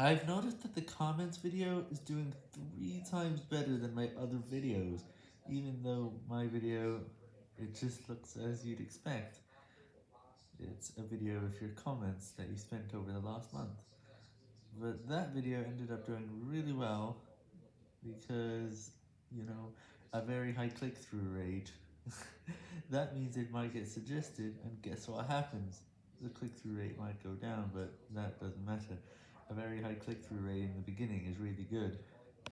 I've noticed that the comments video is doing three times better than my other videos, even though my video, it just looks as you'd expect. It's a video of your comments that you spent over the last month. But that video ended up doing really well, because, you know, a very high click-through rate. that means it might get suggested, and guess what happens? The click-through rate might go down, but that doesn't matter. A very high click-through rate in the beginning is really good.